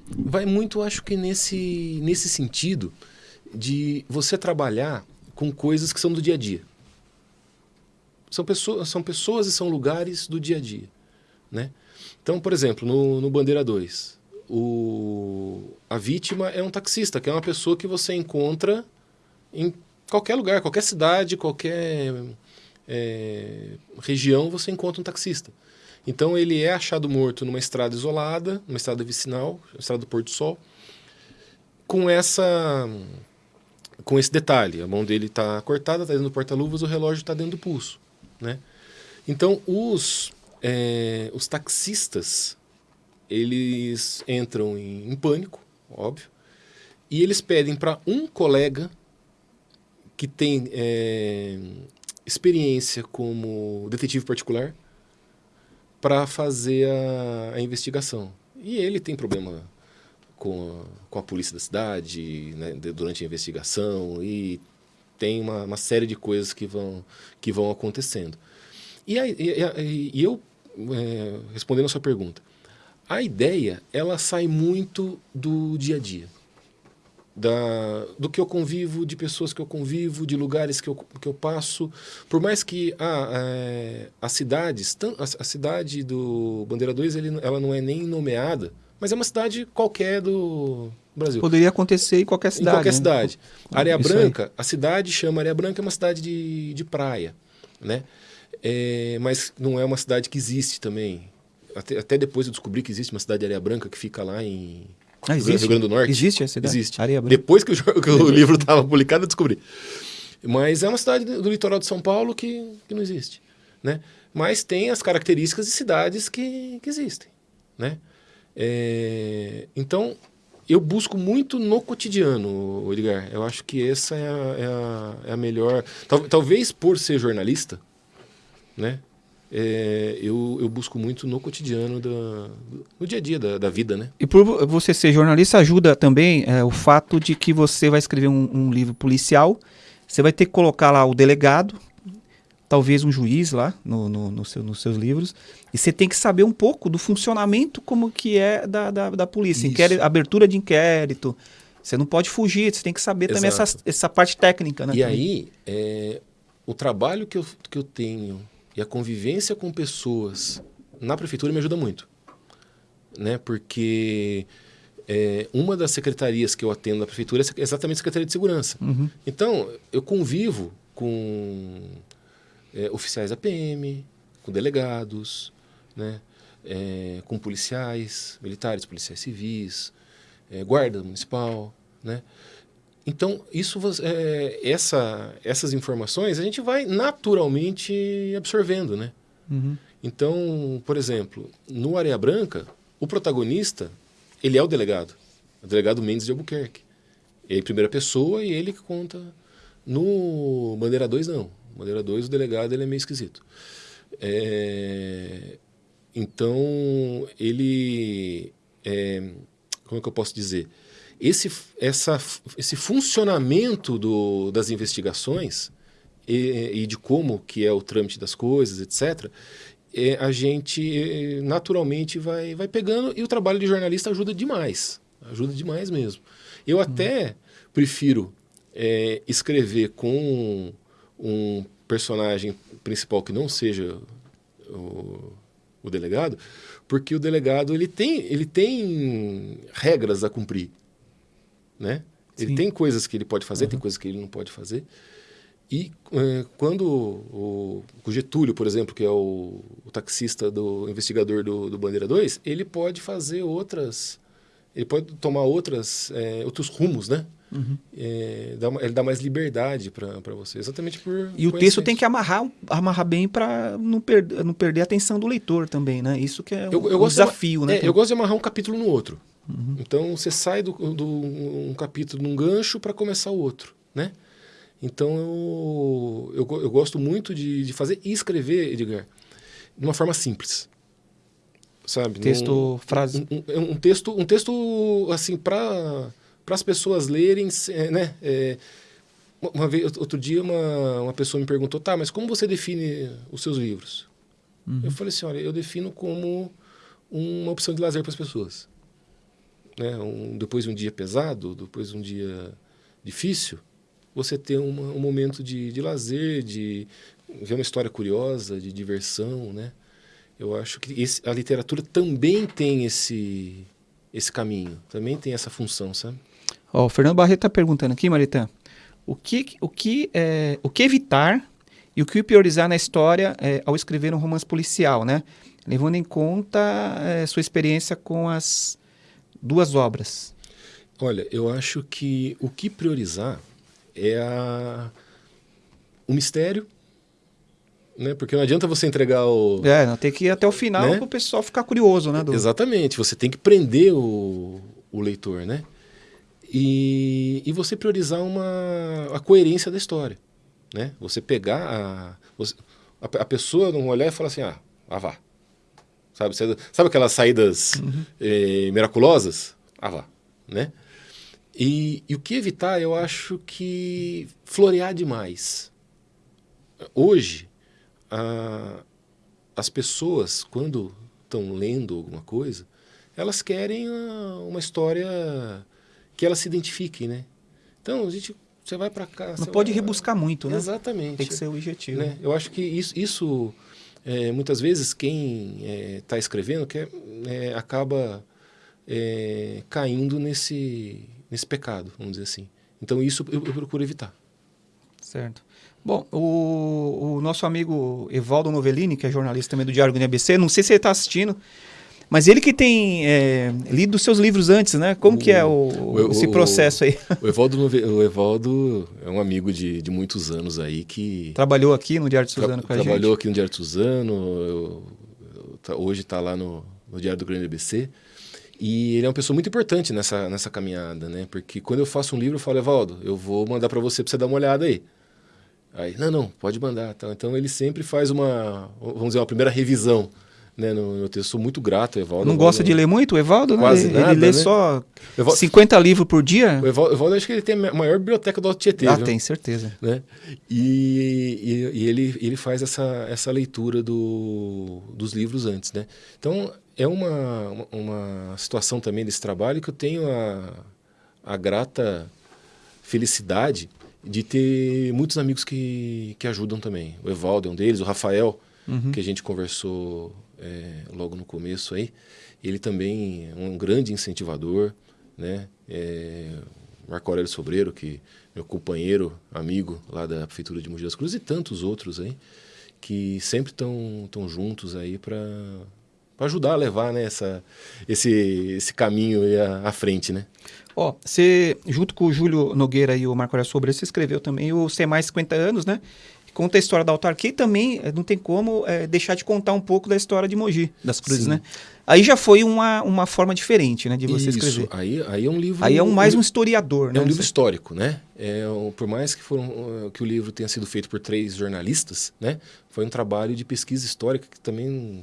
vai muito, acho que nesse, nesse sentido de você trabalhar com coisas que são do dia a dia. São pessoas, são pessoas e são lugares do dia a dia. Né? Então, por exemplo, no, no Bandeira 2, o, a vítima é um taxista, que é uma pessoa que você encontra em qualquer lugar, qualquer cidade, qualquer é, região, você encontra um taxista. Então ele é achado morto numa estrada isolada, numa estrada vicinal, estrada do Porto Sol, com essa com esse detalhe, a mão dele está cortada, está dentro do porta-luvas, o relógio está dentro do pulso, né? Então os é, os taxistas eles entram em, em pânico, óbvio, e eles pedem para um colega que tem é, experiência como detetive particular para fazer a, a, investigação. E ele tem problema com a, com a polícia da cidade né, durante a investigação e tem uma, uma, série de coisas que vão, que vão acontecendo. E, a, e, a, e eu, é, respondendo a sua pergunta, a ideia ela sai muito do dia a dia da, do que eu convivo, de pessoas que eu convivo, de lugares que eu, que eu passo. Por mais que ah, é, as cidades, a, a, cidade do Bandeira 2 ele, ela não é nem nomeada, mas é uma cidade qualquer do Brasil. Poderia acontecer em qualquer cidade. Em qualquer né? cidade. Areia Branca, a cidade chama Areia Branca, é uma cidade de, de praia, né? É, mas não é uma cidade que existe também. Até, até depois eu descobri que existe uma cidade de Areia Branca que fica lá em ah, existe? Rio Grande do Norte. Existe essa cidade? Existe. Areia Depois que o, que o livro estava publicado, eu descobri. Mas é uma cidade do litoral de São Paulo que, que não existe. Né? Mas tem as características de cidades que, que existem. Né? É, então, eu busco muito no cotidiano, Edgar. Eu acho que essa é a, é a, é a melhor. Tal, talvez por ser jornalista, né? é, eu, eu busco muito no cotidiano, da, no dia a dia da, da vida, né? E por você ser jornalista, ajuda também é, o fato de que você vai escrever um, um, livro policial, você vai ter que colocar lá o delegado, talvez um juiz lá no, no, no seu, nos seus livros, e você tem que saber um pouco do funcionamento como que é da, da, da polícia, inquérito, abertura de inquérito, você não pode fugir, você tem que saber Exato. também essa, essa parte técnica. Né, e aí, é, o trabalho que eu, que eu tenho e a convivência com pessoas na prefeitura me ajuda muito. Né? Porque é, uma das secretarias que eu atendo na prefeitura é exatamente a Secretaria de Segurança. Uhum. Então, eu convivo com é, oficiais da PM, com delegados, né? É, com policiais militares, policiais civis, é, guarda municipal, né? Então, isso, é, essa, essas informações a gente vai naturalmente absorvendo, né? Uhum. Então, por exemplo, no Areia Branca, o protagonista, ele é o delegado. O delegado Mendes de Albuquerque. Ele é primeira pessoa e ele que conta. No Bandeira 2, não. Bandeira 2, o delegado ele é meio esquisito. É... Então, ele... É... Como é que eu posso dizer? esse, essa, esse funcionamento do, das investigações e, e, de como que é o trâmite das coisas, etc., é, a gente naturalmente vai, vai pegando e o trabalho de jornalista ajuda demais. Ajuda demais mesmo. Eu uhum. até prefiro é, escrever com um personagem principal que não seja o, o delegado, porque o delegado ele tem, ele tem regras a cumprir né? Ele Sim. tem coisas que ele pode fazer, uhum. tem coisas que ele não pode fazer. E é, quando o, o, Getúlio, por exemplo, que é o, o taxista do investigador do, do, Bandeira 2, ele pode fazer outras, ele pode tomar outras, é, outros rumos, né? Uhum. É, dá, ele dá mais liberdade para você, exatamente por. E o texto tem que amarrar, amarrar bem para não, per, não perder a atenção do leitor também, né? Isso que é eu, eu um desafio, de, né? É, eu gosto de amarrar um capítulo no outro. Uhum. Então você sai do, do um capítulo num gancho para começar o outro, né? Então eu, eu, eu gosto muito de, de, fazer e escrever, Edgar, de uma forma simples, sabe? Texto, Num, frase. Um, um, um, texto, um texto assim para para as pessoas lerem, né? É, uma vez, outro dia uma, uma pessoa me perguntou, tá, mas como você define os seus livros? Uhum. Eu falei assim, olha, eu defino como uma opção de lazer para as pessoas né, um, depois de um dia pesado, depois de um dia difícil, você ter uma, um momento de, de lazer, de ver uma história curiosa, de diversão, né? Eu acho que esse, a literatura também tem esse, esse caminho, também tem essa função, sabe? Ó, o Fernando Barreto está perguntando aqui, Maritã, o que, o, que, é, o que evitar e o que priorizar na história é, ao escrever um romance policial, né? Levando em conta é, sua experiência com as duas obras? Olha, eu acho que o que priorizar é a... o mistério, né? Porque não adianta você entregar o... É, não, tem que ir até o final né? para o pessoal ficar curioso, né? Do... Exatamente, você tem que prender o, o leitor, né? E, e você priorizar uma, a coerência da história, né? Você pegar a... Você, a, a pessoa não olhar e falar assim, ah, ah vá, Sabe, sabe aquelas saídas uhum. eh, miraculosas? Ah lá, né? E, e, o que evitar, eu acho que florear demais. Hoje, a, as pessoas, quando estão lendo alguma coisa, elas querem uma história que elas se identifiquem, né? Então, a gente, você vai para cá... Não pode vai... rebuscar muito, né? Exatamente. Tem que ser o objetivo. Né? Eu acho que isso, isso é, muitas vezes quem está é, escrevendo quer, é, acaba é, caindo nesse, nesse pecado, vamos dizer assim. Então isso eu, eu procuro evitar. Certo. Bom, o, o, nosso amigo Evaldo Novellini, que é jornalista também do Diário do ABC, não sei se ele está assistindo, mas ele que tem é, lido seus livros antes, né? Como o, que é o, o, esse processo aí? O Evaldo, o Evaldo é um amigo de, de muitos anos aí que... Trabalhou aqui no Diário de Suzano tra, com a trabalhou gente. Trabalhou aqui no Diário de Suzano, eu, eu, tá, hoje está lá no, no Diário do Grande ABC. E ele é uma pessoa muito importante nessa, nessa caminhada, né? Porque quando eu faço um livro, eu falo, Evaldo, eu vou mandar para você para você dar uma olhada aí. Aí, não, não, pode mandar. Então ele sempre faz uma, vamos dizer, uma primeira revisão né, no meu texto. Sou muito grato, Evaldo. Não gosta de ler muito, Evaldo? Quase né? nada, Ele lê né? só Evaldo- 50 livros por dia? O Evaldo, Evaldo, acho que ele tem a maior biblioteca do Alto Tietê. ah, viu? tem, certeza. né? E, e, e ele, ele faz essa, essa leitura do, dos livros antes, né? Então, é uma, uma, situação também desse trabalho que eu tenho a, a grata felicidade de ter muitos amigos que, que ajudam também. O Evaldo é um deles, o Rafael, que a gente conversou é, logo no começo aí. Ele também é um grande incentivador, né? É, Marco Aurélio Sobreiro, que meu companheiro, amigo lá da Prefeitura de Mogi das Cruzes e tantos outros aí, que sempre estão tão juntos aí para ajudar a levar né, essa, esse, esse caminho à, à frente, né? Ó, você, junto com o Júlio Nogueira e o Marco Aurélio Sobreiro, você escreveu também o Ser Mais 50 Anos, né? Conta a história da autarquia e também eh, não tem como eh, deixar de contar um pouco da história de Mogi, das Cruzes, Sim. né? Aí já foi uma, uma forma diferente, né, de você Isso, escrever. aí, aí é um livro... Aí é um, mais um historiador, né? É um livro histórico, né? É, por mais que, foram, uh, que o livro tenha sido feito por três jornalistas, né? Foi um trabalho de pesquisa histórica que também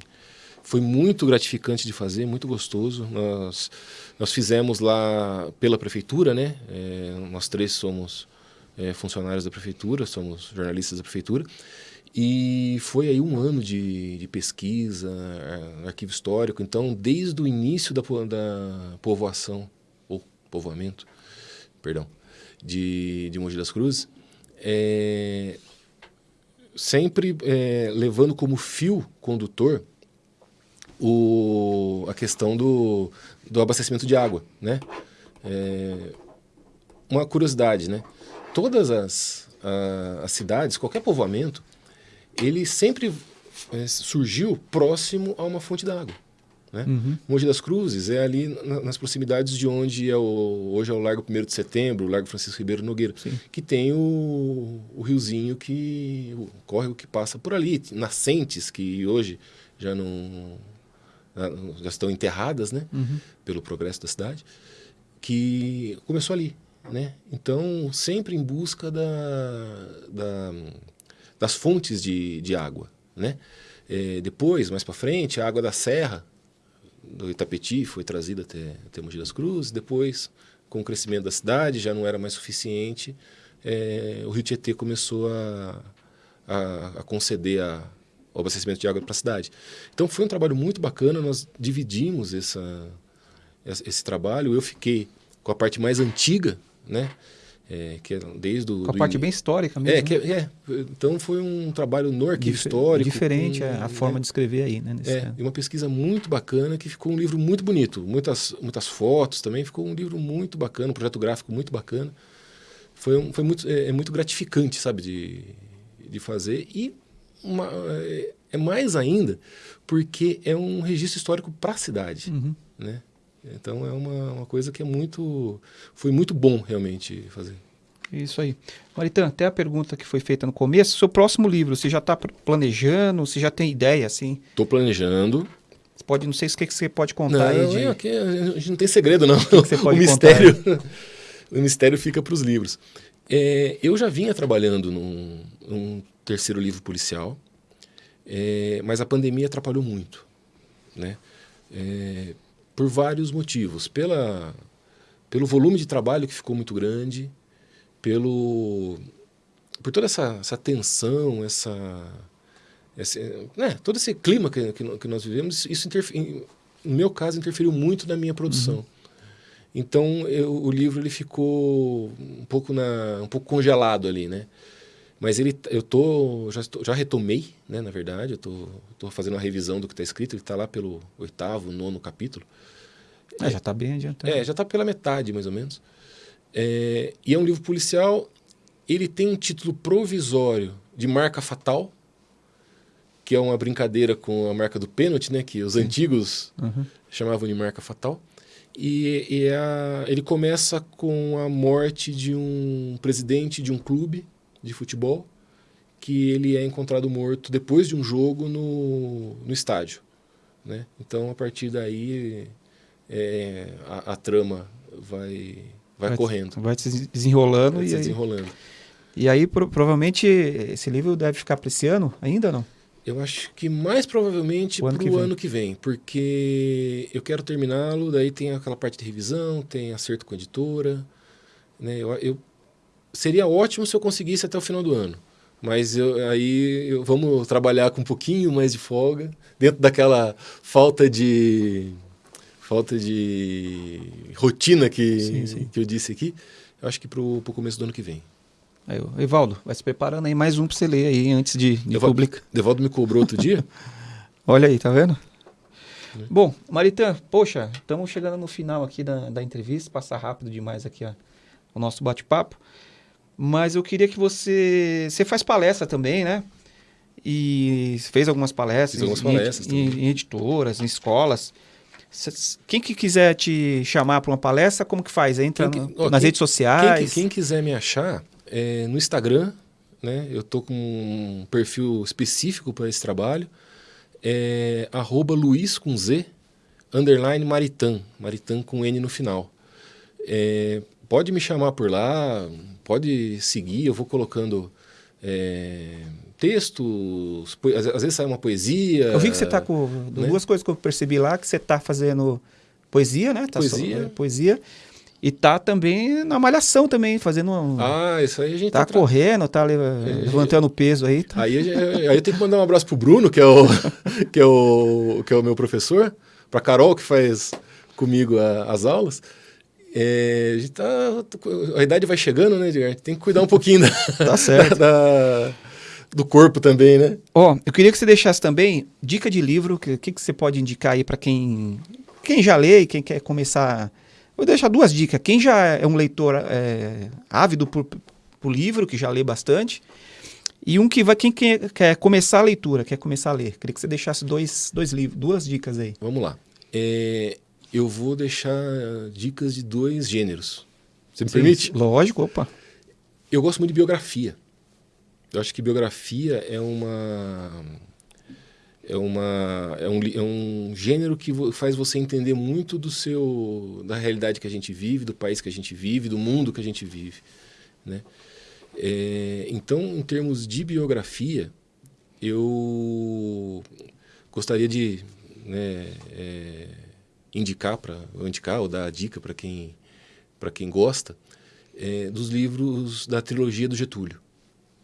foi muito gratificante de fazer, muito gostoso. Nós, nós fizemos lá pela prefeitura, né? É, nós três somos é, funcionários da prefeitura, somos jornalistas da prefeitura. E foi aí um ano de, de pesquisa, é, arquivo histórico. Então, desde o início da, da povoação, ou povoamento, perdão, de, de Mogi das Cruzes, é, sempre é, levando como fio condutor o, a questão do, do abastecimento de água, né? É, uma curiosidade, né? Todas as, a- as cidades, qualquer povoamento, ele sempre é, surgiu próximo a uma fonte d'água. Né? Mogi das Cruzes é ali na- nas proximidades de onde é o, hoje é o Largo 1 de Setembro, o Largo Francisco Ribeiro Nogueira, que tem o, o riozinho que o córrego que passa por ali, nascentes que hoje já não já- já estão enterradas, né, pelo progresso da cidade, que começou ali, né? Então sempre em busca da, da- das fontes de, de água, né? É, depois, mais para frente, a água da serra do Itapetí foi trazida até, até Mogi das Cruzes. Depois, com o crescimento da cidade, já não era mais suficiente. é, o Rio Tietê começou a, a, a conceder a, o abastecimento de água para a cidade. Então foi um trabalho muito bacana. Nós dividimos essa, esse, esse trabalho. Eu fiquei com a parte mais antiga, né? É, que é desde o Com a parte bem histórica mesmo. é, que, né? é, então foi um trabalho no arquivo Dife- histórico. Diferente com, é, a forma né? de escrever aí, né? É, caso. e uma pesquisa muito bacana que ficou um livro muito bonito. Muitas, muitas fotos também, ficou um livro muito bacana, um projeto gráfico muito bacana. Foi, um, foi muito, é, é muito gratificante, sabe, de, de fazer. E uma- é, é mais ainda porque é um registro histórico para a cidade, Uhum. né? Então é uma, uma coisa que é muito... Foi muito bom realmente fazer. Isso aí. Maritã, até a pergunta que foi feita no começo, seu próximo livro, você já está planejando, você já tem ideia, assim? Estou planejando, Você pode, não sei se o que que você pode contar Não, aí de... é, aqui a gente não tem segredo, não. que você pode o mistério, o mistério fica para os livros. É, eu já vinha trabalhando num, num terceiro livro policial, é, mas a pandemia atrapalhou muito, né? É, por vários motivos. Pela, pelo volume de trabalho que ficou muito grande, pelo por toda essa, essa tensão, essa, esse, né, todo esse clima que, que, nós vivemos, isso no meu caso interferiu muito na minha produção. Então eu- o livro ele ficou um pouco na um pouco congelado ali, né? Mas ele eu tô já estou- já retomei, né? Na verdade, eu tô, tô fazendo uma revisão do que está escrito. Ele está lá pelo oitavo, nono capítulo. É, já está bem adiantado. É, já está pela metade, mais ou menos. É, e é um livro policial. Ele tem um título provisório de marca fatal, que é uma brincadeira com a marca do pênalti, né? Que os antigos Uhum. chamavam de marca fatal. E, e é a- ele começa com a morte de um presidente de um clube de futebol, que ele é encontrado morto depois de um jogo no, no estádio. Né? Então, a partir daí, é, a, a trama vai, vai, correndo, Vai se desenrolando vai e se aí... desenrolando. E aí, pro, provavelmente, esse livro deve ficar para esse ano ainda não? Eu acho que mais provavelmente para o ano que vem, porque eu quero terminá-lo, daí tem aquela parte de revisão, tem acerto com a editora. Né? Eu, eu, seria ótimo se eu conseguisse até o final do ano. Mas eu, aí eu, vamos trabalhar com um pouquinho mais de folga, dentro daquela falta de falta de rotina que, sim, sim. que eu disse aqui. Eu acho que para o começo do ano que vem. Aí, Evaldo, vai se preparando aí mais um para você ler aí antes de, de Evaldo, publicar. Evaldo me cobrou outro dia? Olha aí, tá vendo? É. Bom, Maritã, poxa, estamos chegando no final aqui da, da entrevista, passar rápido demais aqui ó, o nosso bate-papo. Mas eu queria que você. Você faz palestra também, né? E fez algumas palestras, algumas palestras em, em, em, editoras, em escolas. Quem que quiser te chamar para uma palestra, como que faz? Entra que, no, ó, nas quem, redes sociais? Quem, quem, quiser me achar, é, no Instagram, né? Eu tô com um perfil específico para esse trabalho. É arroba Luiz com Z, underline Maritan, Maritan com N no final. É, pode me chamar por lá, pode seguir, eu vou colocando é, textos, às vezes sai uma poesia. Eu vi que você está com né? duas coisas que eu percebi lá, que você está fazendo poesia, né? Tá poesia. Só, poesia. E tá também na malhação também, fazendo um... Ah, isso aí a gente tá... Tá correndo, tá é, levantando peso aí. Tá... Aí, aí eu tenho que mandar um abraço pro Bruno, que é o, que é o, que é o meu professor, pra Carol, que faz comigo a, as aulas. É, a, tá, a idade vai chegando, né, Edgar? Tem que cuidar um pouquinho da, tá certo. Da, da, do corpo também, né? Ó, oh, eu queria que você deixasse também dica de livro, o que, que, que você pode indicar aí para quem, quem já lê e quem quer começar Vou deixar duas dicas. Quem já é um leitor é, ávido por, por livro, que já lê bastante, e um que vai quem quer, quer, começar a leitura, quer começar a ler. Queria que você deixasse dois, dois livros, duas dicas aí. Vamos lá. É, eu vou deixar dicas de dois gêneros. Você me Sim, permite? Lógico, opa. Eu gosto muito de biografia. Eu acho que biografia é uma é, uma, é, um, é um gênero que faz você entender muito do seu, da realidade que a gente vive, do país que a gente vive, do mundo que a gente vive. Né? É, então, em termos de biografia, eu gostaria de né, é, indicar para indicar ou dar a dica para quem para quem gosta é, dos livros da trilogia do Getúlio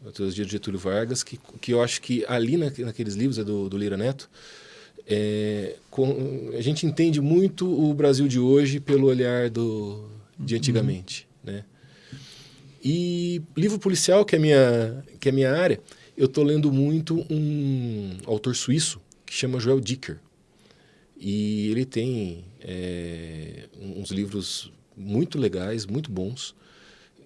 a trilogia de Getúlio Vargas, que, que eu acho que ali na, naqueles livros, é do, do Lira Neto, é, com, a gente entende muito o Brasil de hoje pelo olhar do, de uhum. antigamente. Uhum. Né? E livro policial, que é minha, que é minha área, eu estou lendo muito um autor suíço que chama Joel Dicker. E ele tem é, uns livros muito legais, muito bons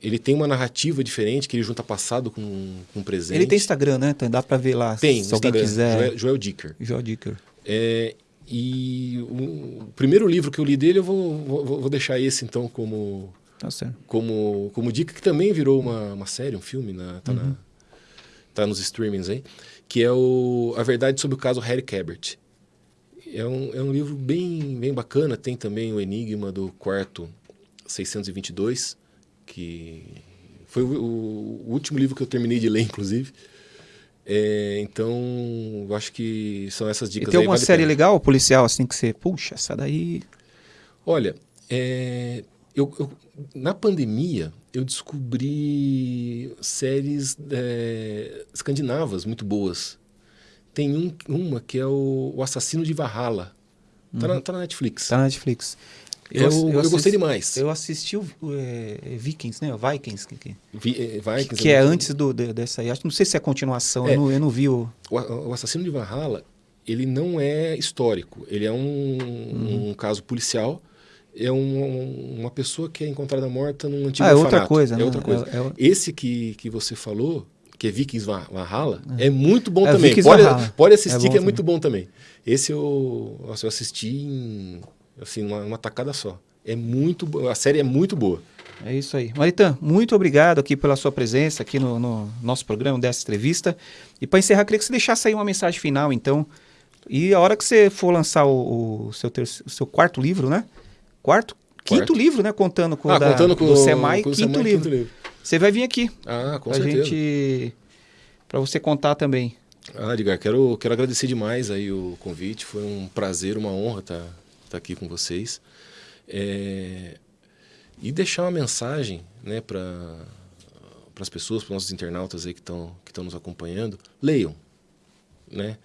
ele tem uma narrativa diferente, que ele junta passado com, com presente. Ele tem Instagram, né? Então dá para ver lá, tem, se alguém quiser. Joel, Joel Dicker. Joel Dicker. É, e o, o, primeiro livro que eu li dele, eu vou, vou, vou deixar esse, então, como, tá como, como dica, que também virou uma, uma série, um filme, na, tá, uhum. na, tá nos streamings aí, que é o A Verdade sobre o Caso Harry Cabert. É um, é um livro bem, bem bacana, tem também o Enigma do Quarto 622, que foi o, o, último livro que eu terminei de ler, inclusive. É, então, eu acho que são essas dicas. E tem alguma vale série legal, policial, assim, que você, puxa, essa daí. Olha, é, eu, eu, na pandemia, eu descobri séries é, escandinavas muito boas. Tem um, uma que é o, o Assassino de Valhalla. Tá, uhum. na, tá na Netflix. Tá na Netflix. Eu, eu, eu, gostei demais. Eu assisti o é, Vikings, né? Vikings. Que, que, Vi, é, Vikings que é, é antes do, de, dessa aí. Não sei se é continuação, é, eu, não, eu não vi o... o... o... Assassino de Valhalla, ele não é histórico. Ele é um, uhum. um caso policial. É um, uma pessoa que é encontrada morta num antigo ah, é outra coisa, É né? outra coisa. É, é... Esse que, que você falou, que é Vikings Valhalla, é, é muito bom também. Pode, pode assistir, que é muito bom também. Esse eu, eu assisti em assim, uma, uma tacada só. É muito a série é muito boa. É isso aí. Maritã, muito obrigado aqui pela sua presença aqui no, no nosso programa dessa entrevista. E para encerrar, queria que você deixasse aí uma mensagem final, então. E a hora que você for lançar o, o seu, terceiro, o seu quarto livro, né? Quarto? Quinto quarto. livro, né? Contando com, ah, da, contando com do Semai, com quinto, Semai livro. quinto livro. Você vai vir aqui. Ah, com pra certeza. gente. Pra você contar também. Ah, Edgar, quero, quero agradecer demais aí o convite. Foi um prazer, uma honra estar tá, aqui com vocês. É, e deixar uma mensagem né, para as pessoas, para os nossos internautas aí que estão que nos acompanhando. Leiam. Né?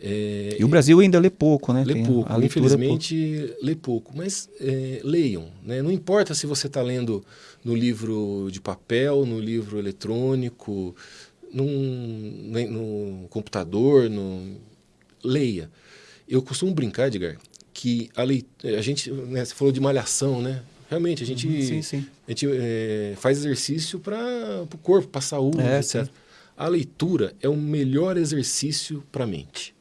É, e o Brasil ainda lê pouco, né? Lê Tem pouco, é infelizmente pouco. lê pouco. Mas é, leiam. Né? Não importa se você está lendo no livro de papel, no livro eletrônico, num, no computador, no... leia. Eu costumo brincar, Edgar, que a, leit... a gente, né, você falou de malhação, né? Realmente, a gente, uhum, sim, sim. A gente é, faz exercício para o corpo, para a saúde, é, etc. Sim. A leitura é o melhor exercício para a mente.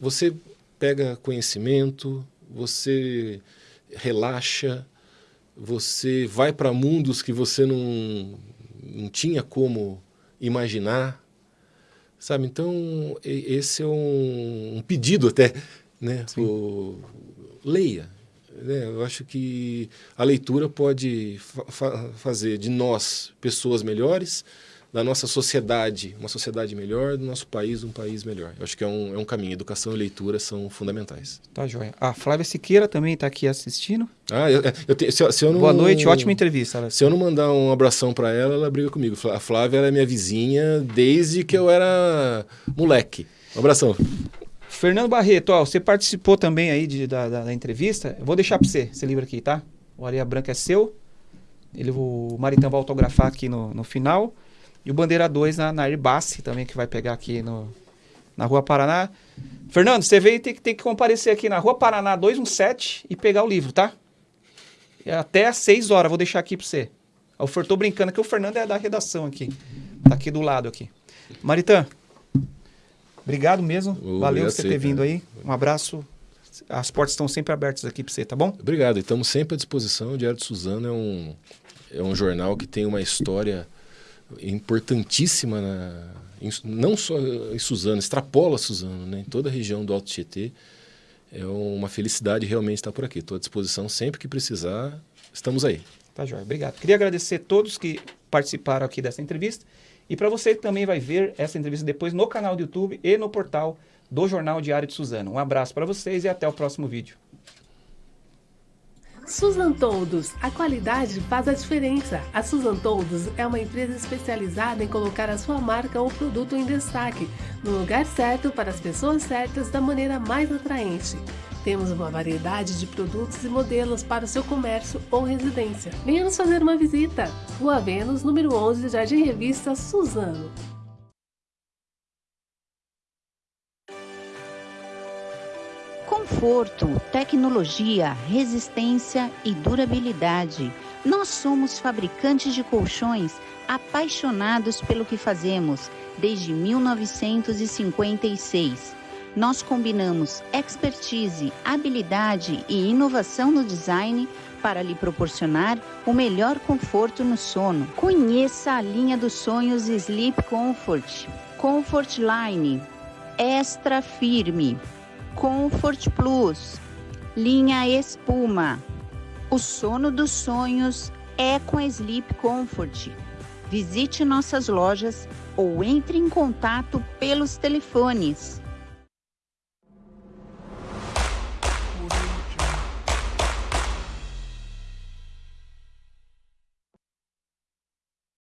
Você pega conhecimento, você relaxa, você vai para mundos que você não, não tinha como imaginar, sabe? Então, esse é um, um pedido até, né? O, leia. Né? Eu acho que a leitura pode fa fazer de nós pessoas melhores, da nossa sociedade uma sociedade melhor, do nosso país um país melhor. Eu acho que é um, é um caminho. Educação e leitura são fundamentais. Tá, joia. A Flávia Siqueira também está aqui assistindo. Ah, eu, eu, te, se, se eu não, Boa noite, ótima entrevista. Se eu não mandar um abração para ela, ela briga comigo. A Flávia é minha vizinha desde que eu era moleque. Um abração. Fernando Barreto, ó, você participou também aí de, da, da, da, entrevista. Eu vou deixar para você esse livro aqui, tá? O Areia Branca é seu. Ele, o Maritão vai autografar aqui no, no final. E o Bandeira 2 na, na Airbase também, que vai pegar aqui no, na Rua Paraná. Fernando, você veio tem que, tem que comparecer aqui na Rua Paraná 217 e pegar o livro, tá? E até às 6 horas, vou deixar aqui para você. Eu tô brincando que o Fernando é da redação aqui. Tá aqui do lado aqui. Maritã, obrigado mesmo. Oh, Valeu você ter vindo aí. Um abraço. As portas estão sempre abertas aqui para você, tá bom? Obrigado. Estamos sempre à disposição. O Diário de Suzano é um, é um jornal que tem uma história importantíssima, na, em, não só em Suzano, extrapola Suzano, né? em toda a região do Alto Tietê. É uma felicidade realmente estar por aqui. Estou à disposição sempre que precisar, estamos aí. Tá, Jorge. Obrigado. Queria agradecer a todos que participaram aqui dessa entrevista. E para você que também vai ver essa entrevista depois no canal do YouTube e no portal do Jornal Diário de Suzano. Um abraço para vocês e até o próximo vídeo. Suzan Toldos, a qualidade faz a diferença. A Suzan Toldos é uma empresa especializada em colocar a sua marca ou produto em destaque, no lugar certo para as pessoas certas da maneira mais atraente. Temos uma variedade de produtos e modelos para o seu comércio ou residência. Venha nos fazer uma visita. Rua Vênus, número 11, Jardim Revista, Suzano. Conforto, tecnologia, resistência e durabilidade. Nós somos fabricantes de colchões apaixonados pelo que fazemos desde 1956. Nós combinamos expertise, habilidade e inovação no design para lhe proporcionar o melhor conforto no sono. Conheça a linha dos sonhos Sleep Comfort, Comfort Line, Extra Firme Comfort Plus, linha espuma. O sono dos sonhos é com Sleep Comfort. Visite nossas lojas ou entre em contato pelos telefones